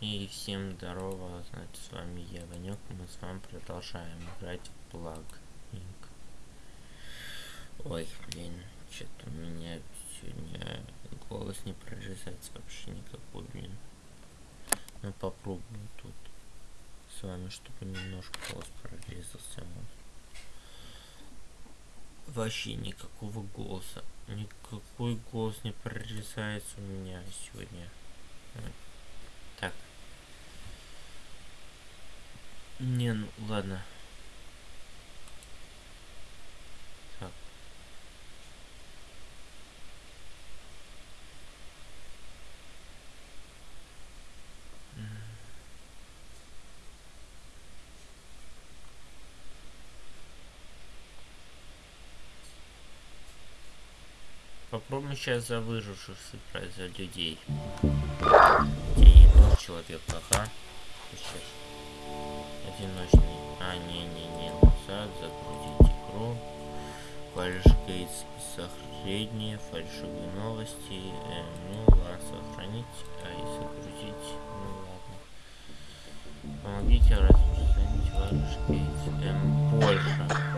И всем здорово, значит, с вами я, Ванек, мы с вами продолжаем играть в Плаг Ой, блин, что-то у меня сегодня голос не прорезается вообще никакой, блин. Ну попробую тут с вами, чтобы немножко голос прорезался. Вообще никакого голоса. Никакой голос не прорезается у меня сегодня. Так. Не, ну ладно. Так. Попробуем сейчас за выживших сыграть за людей. Где человек, ага. Сейчас одиночный. А, не-не-не, назад, загрузить игру. Фальшгейт средние, фальшивые новости. Э, ну ладно, сохранить, а и загрузить. Ну ладно. Помогите распространить фальшгейт. Эм, больше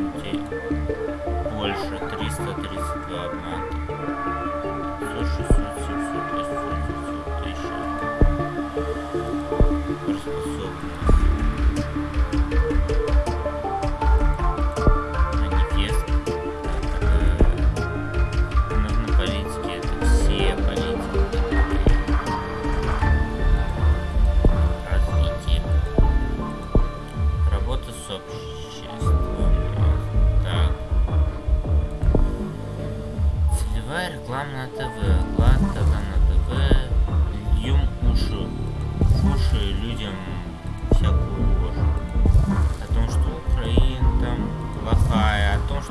Okay.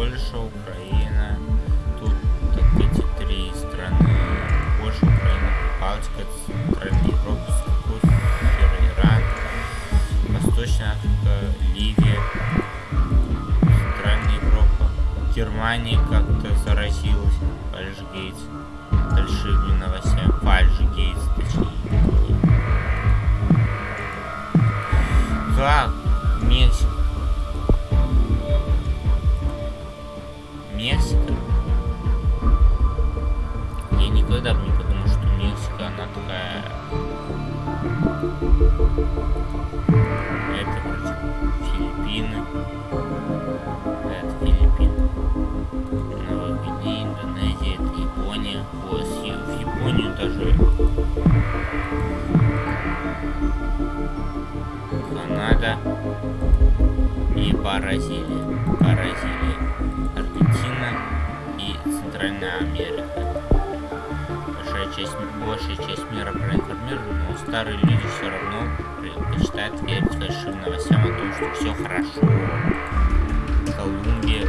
Польша, Украина. Тут эти три страны. Польша, Украина, Балтика, Центральная Европа, Сирия, Иран, Восточная Африка, Ливия, Центральная Европа. Германия как-то заразилась Фальшгейтс. Фальшивыми новостями. Фальшгейтс, точнее. Как? Мексика? Канада и Бразилия. Бразилия, Аргентина и Центральная Америка. Большая часть, большая часть мира проинформирована, но старые люди все равно предпочитают верить фальшивым новостям о том, что все хорошо. Колумбия,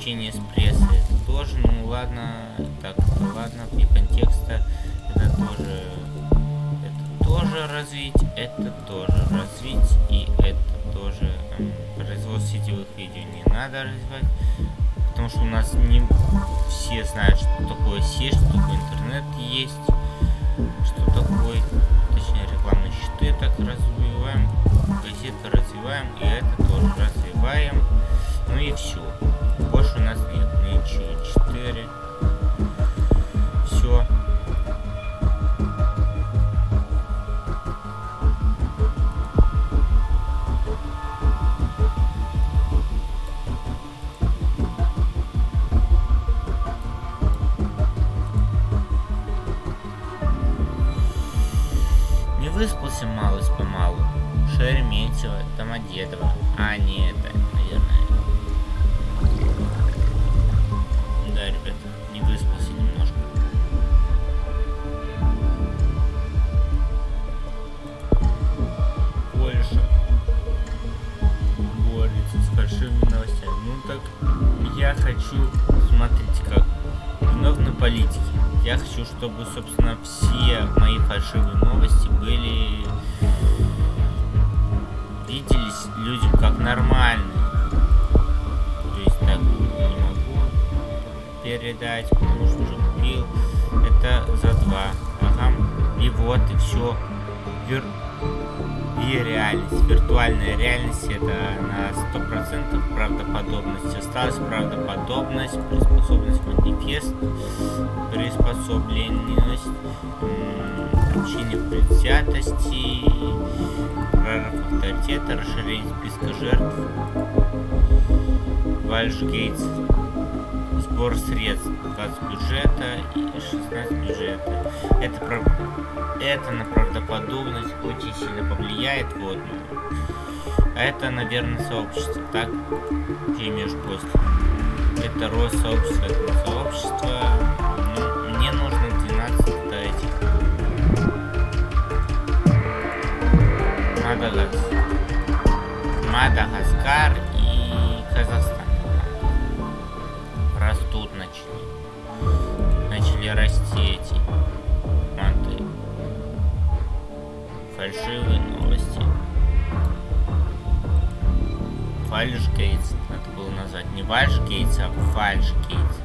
Общение с прессой. Это тоже, ну ладно. Так, ладно, вне контекста. Это тоже... Это тоже развить. Это тоже развить. И это тоже... эм, производство сетевых видео не надо развивать. Потому что у нас не все знают, что такое сеть, что такое интернет есть, что такое, точнее, рекламные щиты так развиваем, газеты развиваем, и это тоже развиваем. Ну и все. Больше у нас нет ничего. 4. Чтобы, собственно, все мои фальшивые новости были... Виделись людям как нормальные. То есть так не могу передать, потому что уже купил. Это за два. Ага. И вот, и все. Вир... И реальность. Виртуальная реальность это на 100% правдоподобность. Осталась правдоподобность, приспособленность, манифест, приспособленность, общение предвзятости, прорыв авторитета, расширение списка жертв, Вальш Гейтс, сбор средств, 20 бюджета и 16 бюджета. Это, про... это на правдоподобность очень сильно повлияет, вот. ну. А это, наверное, сообщество, так? Ты имеешь после. Это рост сообщества, это сообщество. Ну, мне нужно 12 до этих. Мадагаскар. Мадагаскар и Казахстан расти эти манты. Фальшивые новости. Вальшгейтс надо было назвать. Не Вальшгейтс, а Фальшгейтс.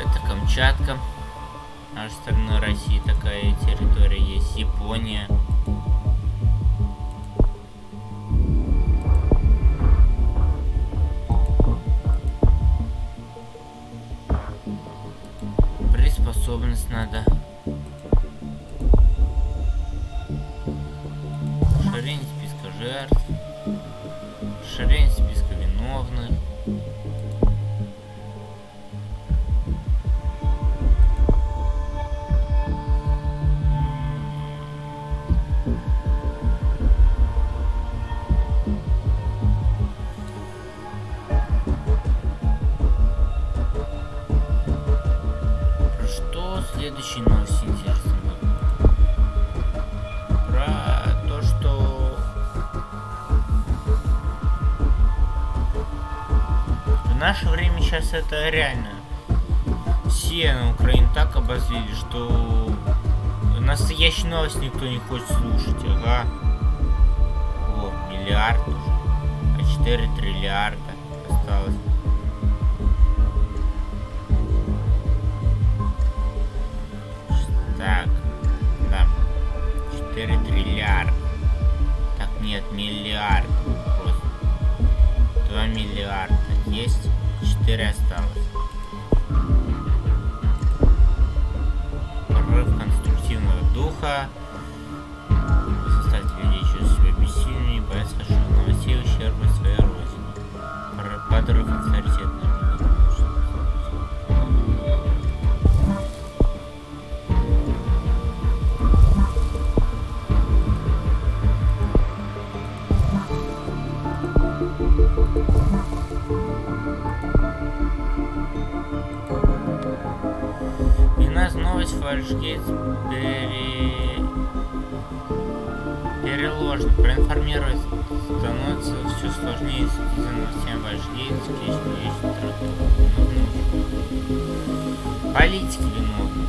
Это Камчатка. Наша страна России такая территория есть. Япония. Надо. Расширение списка жертв. Расширение списка виновных. Наше время сейчас это реально. Все на Украине так обозлили, что настоящий новость никто не хочет слушать, ага. О, миллиард уже. А 4 триллиарда осталось. Так, да. 4 триллиарда. Так, нет, миллиард. Просто. 2 миллиарда есть, 4 осталось. Прорыв конструктивного духа. Фальшгейт пере... Проинформировать становится все сложнее следить за новостями Фальшгейт, скрещивая вещи Политики виновны.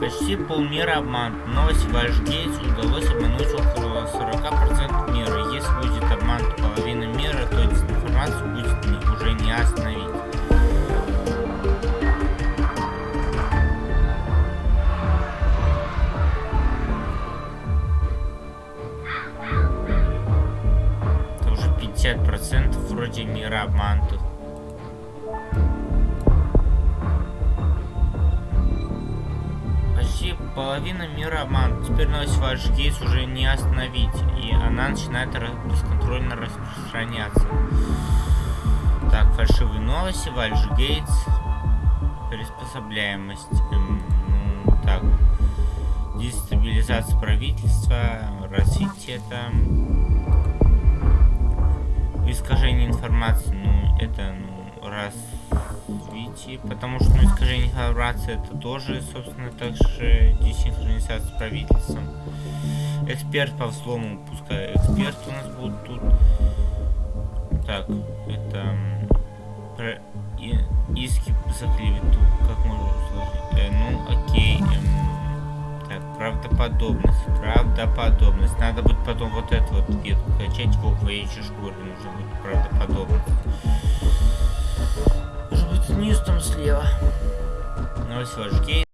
Почти полмира обман. Новость Вальшгейтс удалось обмануть около 40% мира. Если будет обман половины мира, то дезинформацию будет уже не остановить. Половина мира обман. Теперь новость ваш кейс уже не остановить. И она начинает бесконтрольно распространяться. Так, фальшивые новости, Вальш Гейтс, приспособляемость. эм, ну, так, дестабилизация правительства, развитие там, искажение информации, ну, это, ну, развитие, потому что, ну, искажение информации это тоже, собственно, также десинхронизация с правительством. Эксперт по взлому, пускай эксперты у нас будут тут. Так, это про и- иски за клевету, как можно сложить? Э, ну, окей, эм, так, правдоподобность, правдоподобность. Надо будет потом вот эту вот ветку качать в оквоечьей шкуре, нужно будет правдоподобность. Может быть, низ там слева. Новость ваш гей.